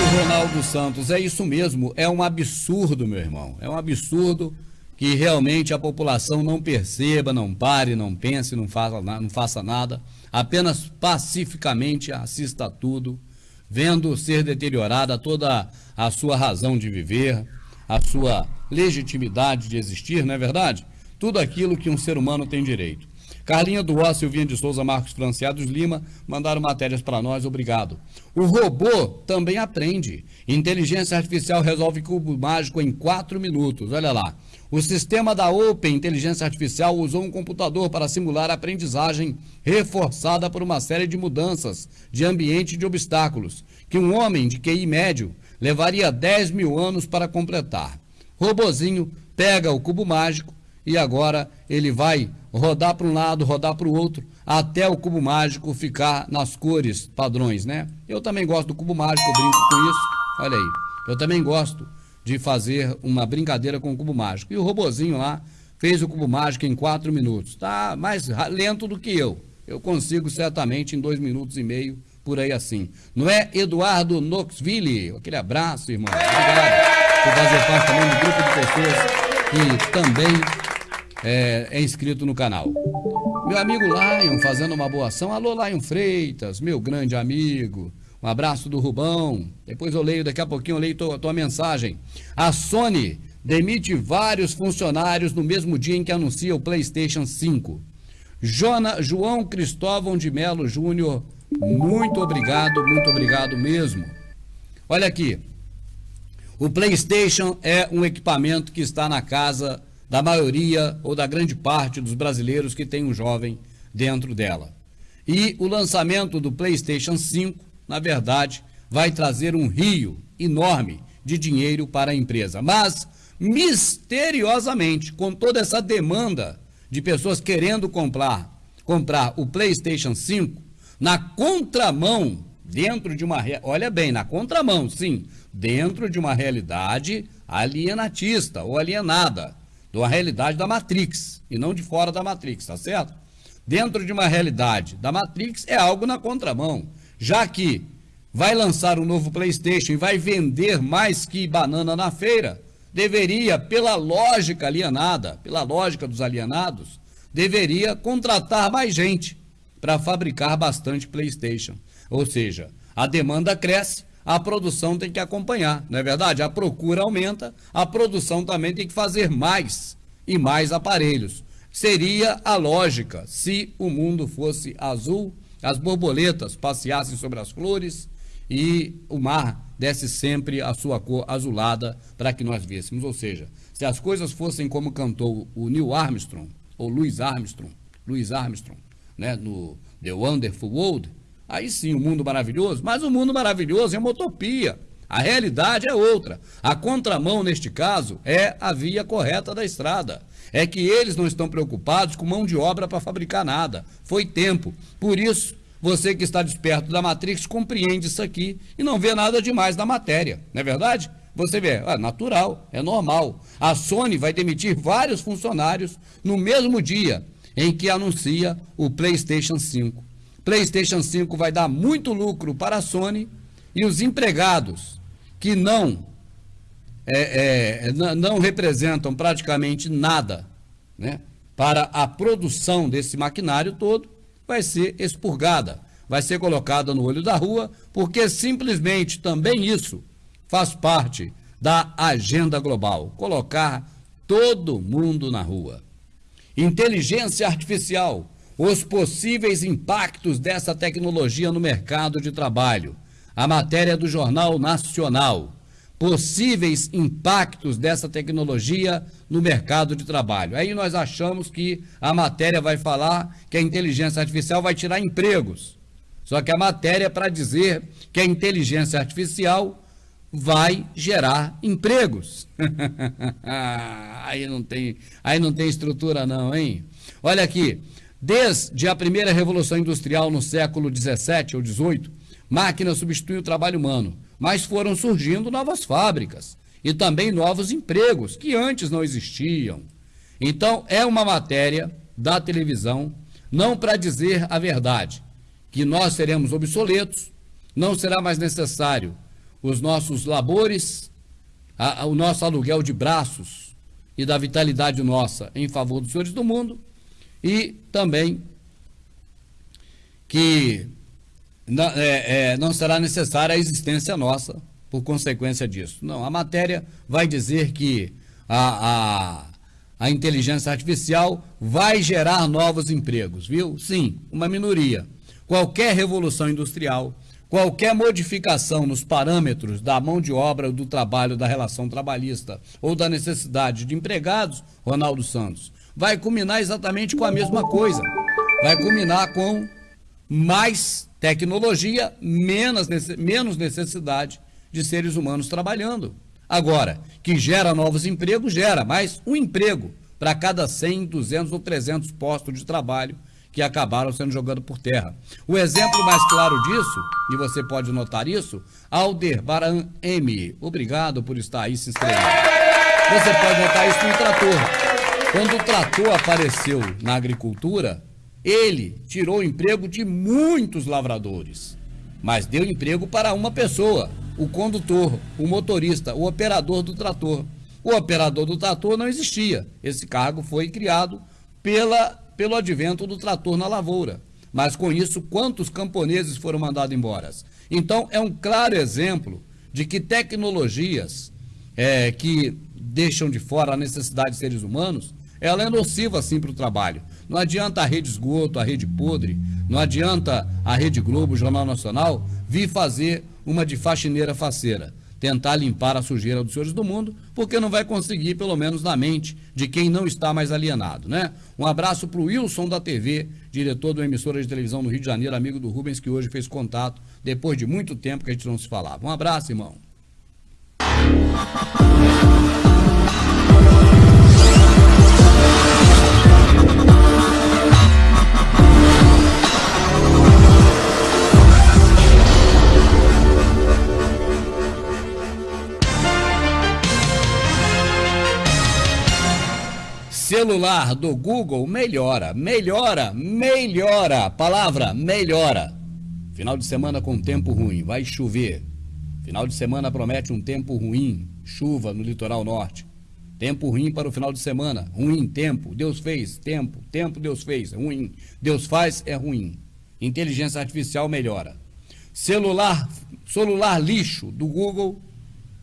Márcio Ronaldo Santos, é isso mesmo, é um absurdo, meu irmão. É um absurdo que realmente a população não perceba, não pare, não pense, não faça, não faça nada, apenas pacificamente assista a tudo, vendo ser deteriorada toda a sua razão de viver, a sua legitimidade de existir, não é verdade? Tudo aquilo que um ser humano tem direito. Carlinha Duó, Silvinha de Souza, Marcos Franciados Lima mandaram matérias para nós, obrigado. O robô também aprende. Inteligência artificial resolve cubo mágico em 4 minutos, olha lá. O sistema da Open Inteligência Artificial usou um computador para simular a aprendizagem reforçada por uma série de mudanças de ambiente e de obstáculos, que um homem de QI médio levaria 10 mil anos para completar. Robozinho pega o cubo mágico e agora ele vai rodar para um lado, rodar para o outro, até o cubo mágico ficar nas cores padrões, né? Eu também gosto do cubo mágico, brinco com isso. Olha aí. Eu também gosto de fazer uma brincadeira com o cubo mágico. E o robozinho lá fez o cubo mágico em quatro minutos. Tá mais lento do que eu. Eu consigo certamente em dois minutos e meio, por aí assim. Não é Eduardo Knoxville? Aquele abraço, irmão. Obrigado por fazer parte também do grupo de pessoas que também é, é, inscrito no canal. Meu amigo Lion fazendo uma boa ação. Alô, Lion Freitas, meu grande amigo. Um abraço do Rubão. Depois eu leio, daqui a pouquinho eu leio tua, tua mensagem. A Sony demite vários funcionários no mesmo dia em que anuncia o PlayStation 5. Jona, João Cristóvão de Melo Júnior, muito obrigado, muito obrigado mesmo. Olha aqui. O PlayStation é um equipamento que está na casa da maioria ou da grande parte dos brasileiros que tem um jovem dentro dela. E o lançamento do PlayStation 5, na verdade, vai trazer um rio enorme de dinheiro para a empresa. Mas, misteriosamente, com toda essa demanda de pessoas querendo comprar, comprar o PlayStation 5, na contramão, dentro de uma. Olha bem, na contramão, sim, dentro de uma realidade alienatista ou alienada de uma realidade da Matrix e não de fora da Matrix, tá certo? Dentro de uma realidade da Matrix é algo na contramão, já que vai lançar um novo PlayStation e vai vender mais que banana na feira, deveria, pela lógica alienada, pela lógica dos alienados, deveria contratar mais gente para fabricar bastante PlayStation. Ou seja, a demanda cresce, a produção tem que acompanhar, não é verdade? A procura aumenta, a produção também tem que fazer mais e mais aparelhos. Seria a lógica se o mundo fosse azul, as borboletas passeassem sobre as flores e o mar desse sempre a sua cor azulada para que nós vêssemos. Ou seja, se as coisas fossem como cantou o Neil Armstrong, ou Louis Armstrong, Louis Armstrong, né, no The Wonderful World, Aí sim, o mundo maravilhoso, mas o mundo maravilhoso é uma utopia. A realidade é outra. A contramão, neste caso, é a via correta da estrada. É que eles não estão preocupados com mão de obra para fabricar nada. Foi tempo. Por isso, você que está desperto da Matrix compreende isso aqui e não vê nada demais na matéria. Não é verdade? Você vê, é natural, é normal. A Sony vai demitir vários funcionários no mesmo dia em que anuncia o PlayStation 5. PlayStation 5 vai dar muito lucro para a Sony e os empregados que não, é, é, não representam praticamente nada né, para a produção desse maquinário todo, vai ser expurgada, vai ser colocada no olho da rua, porque simplesmente também isso faz parte da agenda global colocar todo mundo na rua. Inteligência artificial os possíveis impactos dessa tecnologia no mercado de trabalho. A matéria do Jornal Nacional. Possíveis impactos dessa tecnologia no mercado de trabalho. Aí nós achamos que a matéria vai falar que a inteligência artificial vai tirar empregos. Só que a matéria é para dizer que a inteligência artificial vai gerar empregos. aí não tem, aí não tem estrutura não, hein? Olha aqui, Desde a primeira revolução industrial no século 17 ou 18, máquina substitui o trabalho humano, mas foram surgindo novas fábricas e também novos empregos que antes não existiam. Então, é uma matéria da televisão, não para dizer a verdade, que nós seremos obsoletos, não será mais necessário os nossos labores, a, a, o nosso aluguel de braços e da vitalidade nossa em favor dos senhores do mundo e também que não, é, é, não será necessária a existência nossa por consequência disso. Não, a matéria vai dizer que a, a, a inteligência artificial vai gerar novos empregos, viu? Sim, uma minoria. Qualquer revolução industrial, qualquer modificação nos parâmetros da mão de obra, do trabalho, da relação trabalhista ou da necessidade de empregados, Ronaldo Santos, vai culminar exatamente com a mesma coisa. Vai culminar com mais tecnologia, menos, menos necessidade de seres humanos trabalhando. Agora, que gera novos empregos, gera, mas um emprego para cada 100, 200 ou 300 postos de trabalho que acabaram sendo jogados por terra. O exemplo mais claro disso, e você pode notar isso, Aldebaran M. Obrigado por estar aí se inscrevendo. Você pode notar isso no trator. Quando o trator apareceu na agricultura, ele tirou o emprego de muitos lavradores, mas deu emprego para uma pessoa, o condutor, o motorista, o operador do trator. O operador do trator não existia. Esse cargo foi criado pela, pelo advento do trator na lavoura. Mas com isso, quantos camponeses foram mandados embora? Então, é um claro exemplo de que tecnologias é, que deixam de fora a necessidade de seres humanos, ela é nociva sim para o trabalho. Não adianta a rede esgoto, a rede podre, não adianta a Rede Globo, o Jornal Nacional, vir fazer uma de faxineira faceira, tentar limpar a sujeira dos senhores do mundo, porque não vai conseguir, pelo menos na mente de quem não está mais alienado, né? Um abraço para o Wilson da TV, diretor do emissora de televisão no Rio de Janeiro, amigo do Rubens, que hoje fez contato depois de muito tempo que a gente não se falava. Um abraço, irmão. Celular do Google melhora, melhora, melhora. Palavra melhora. Final de semana com tempo ruim, vai chover. Final de semana promete um tempo ruim, chuva no litoral norte. Tempo ruim para o final de semana, ruim tempo, Deus fez, tempo, tempo Deus fez, ruim. Deus faz é ruim. Inteligência artificial melhora. Celular, celular lixo do Google,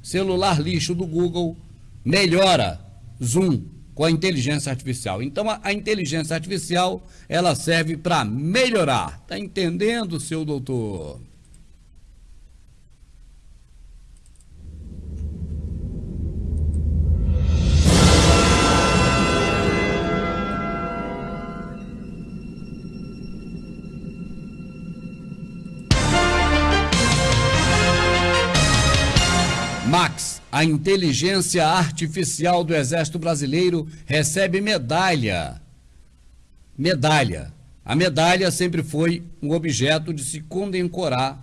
celular lixo do Google melhora. Zoom com a inteligência artificial. Então, a, a inteligência artificial, ela serve para melhorar. Está entendendo, seu doutor? Max a inteligência artificial do Exército Brasileiro recebe medalha. Medalha. A medalha sempre foi um objeto de se condecorar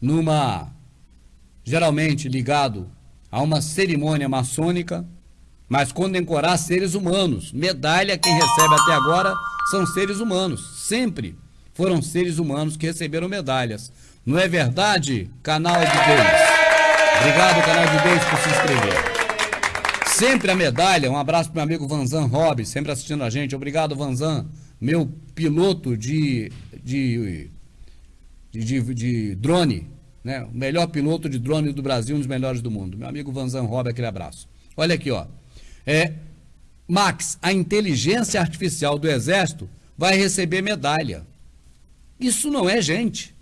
numa geralmente ligado a uma cerimônia maçônica, mas condecorar seres humanos. Medalha quem recebe até agora são seres humanos, sempre foram seres humanos que receberam medalhas. Não é verdade, canal de Deus? Obrigado, canal de Deus, por se inscrever. Sempre a medalha, um abraço para meu amigo Vanzan Rob, sempre assistindo a gente. Obrigado, Vanzan, meu piloto de, de, de, de, drone, né? O melhor piloto de drone do Brasil, um dos melhores do mundo. Meu amigo Vanzan Rob, aquele abraço. Olha aqui, ó. É, Max, a inteligência artificial do Exército vai receber medalha. Isso não é gente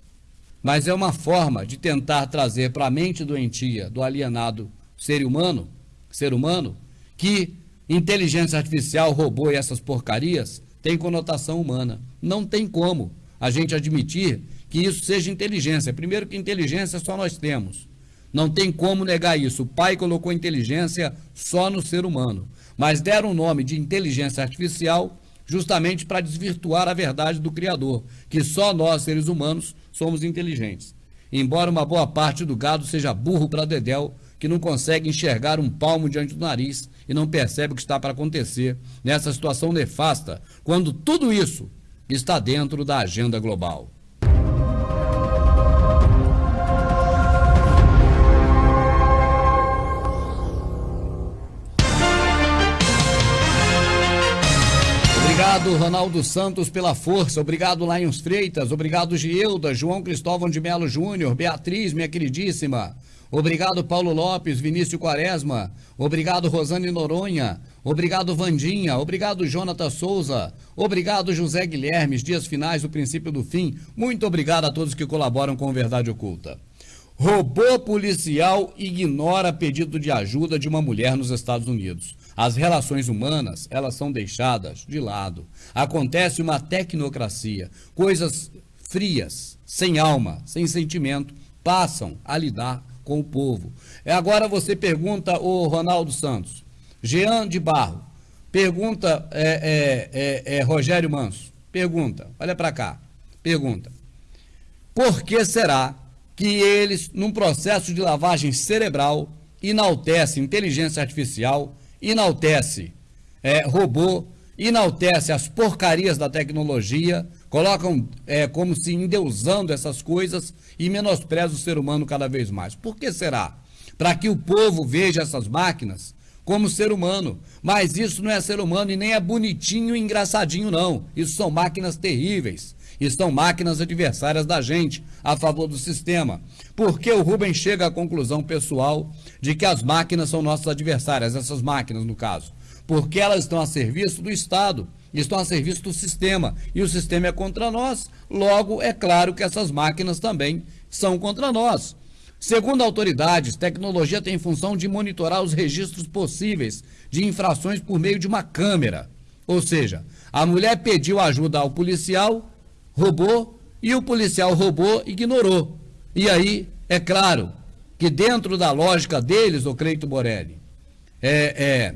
mas é uma forma de tentar trazer para a mente doentia do alienado ser humano, ser humano, que inteligência artificial, robô e essas porcarias tem conotação humana. Não tem como a gente admitir que isso seja inteligência. Primeiro que inteligência só nós temos. Não tem como negar isso. O pai colocou inteligência só no ser humano. Mas deram o nome de inteligência artificial justamente para desvirtuar a verdade do Criador, que só nós, seres humanos, somos inteligentes. Embora uma boa parte do gado seja burro para dedéu, que não consegue enxergar um palmo diante do nariz e não percebe o que está para acontecer nessa situação nefasta, quando tudo isso está dentro da agenda global. Obrigado, Ronaldo Santos, pela força. Obrigado, Lions Freitas. Obrigado, Gielda, João Cristóvão de Melo Júnior, Beatriz, minha queridíssima. Obrigado, Paulo Lopes, Vinícius Quaresma. Obrigado, Rosane Noronha. Obrigado, Vandinha. Obrigado, Jonathan Souza. Obrigado, José Guilhermes. Dias finais do princípio do fim. Muito obrigado a todos que colaboram com Verdade Oculta. Robô policial ignora pedido de ajuda de uma mulher nos Estados Unidos. As relações humanas, elas são deixadas de lado. Acontece uma tecnocracia. Coisas frias, sem alma, sem sentimento, passam a lidar com o povo. Agora você pergunta o Ronaldo Santos, Jean de Barro, pergunta é, é, é, é Rogério Manso, pergunta, olha para cá, pergunta, por que será que eles, num processo de lavagem cerebral, enaltece inteligência artificial, enaltece é, robô, enaltece as porcarias da tecnologia, colocam é, como se endeusando essas coisas e menospreza o ser humano cada vez mais. Por que será? Para que o povo veja essas máquinas como ser humano. Mas isso não é ser humano e nem é bonitinho e engraçadinho, não. Isso são máquinas terríveis estão máquinas adversárias da gente a favor do sistema. Porque o Rubem chega à conclusão pessoal de que as máquinas são nossas adversárias, essas máquinas no caso, porque elas estão a serviço do Estado, estão a serviço do sistema, e o sistema é contra nós, logo é claro que essas máquinas também são contra nós. Segundo autoridades, tecnologia tem função de monitorar os registros possíveis de infrações por meio de uma câmera. Ou seja, a mulher pediu ajuda ao policial, roubou e o policial roubou ignorou. E aí, é claro que dentro da lógica deles, o Cleito Borelli, é, é,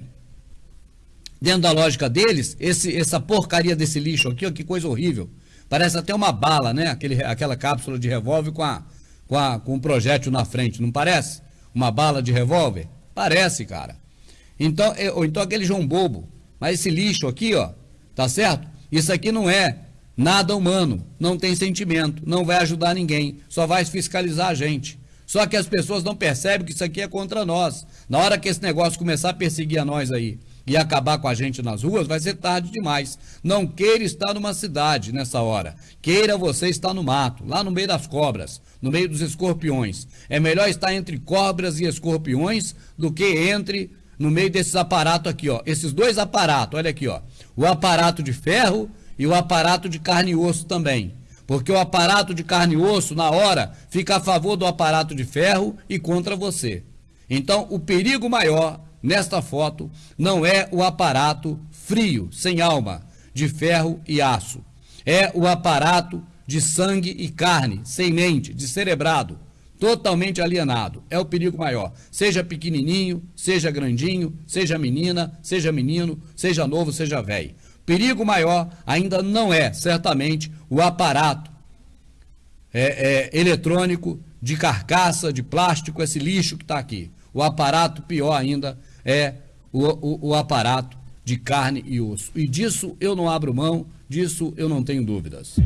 dentro da lógica deles, esse, essa porcaria desse lixo aqui, ó, que coisa horrível. Parece até uma bala, né? Aquele, aquela cápsula de revólver com, a, com, a, com um projétil na frente, não parece? Uma bala de revólver? Parece, cara. Então, ou então aquele João Bobo. Mas esse lixo aqui, ó, tá certo? Isso aqui não é Nada humano, não tem sentimento, não vai ajudar ninguém, só vai fiscalizar a gente. Só que as pessoas não percebem que isso aqui é contra nós. Na hora que esse negócio começar a perseguir a nós aí e acabar com a gente nas ruas, vai ser tarde demais. Não queira estar numa cidade nessa hora. Queira você estar no mato, lá no meio das cobras, no meio dos escorpiões. É melhor estar entre cobras e escorpiões do que entre no meio desses aparatos aqui, ó. Esses dois aparatos, olha aqui, ó. O aparato de ferro e o aparato de carne e osso também. Porque o aparato de carne e osso, na hora, fica a favor do aparato de ferro e contra você. Então, o perigo maior nesta foto não é o aparato frio, sem alma, de ferro e aço. É o aparato de sangue e carne, sem mente, descerebrado, totalmente alienado. É o perigo maior. Seja pequenininho, seja grandinho, seja menina, seja menino, seja novo, seja velho. Perigo maior ainda não é, certamente, o aparato é, é, eletrônico de carcaça, de plástico, esse lixo que está aqui. O aparato, pior ainda, é o, o, o aparato de carne e osso. E disso eu não abro mão, disso eu não tenho dúvidas.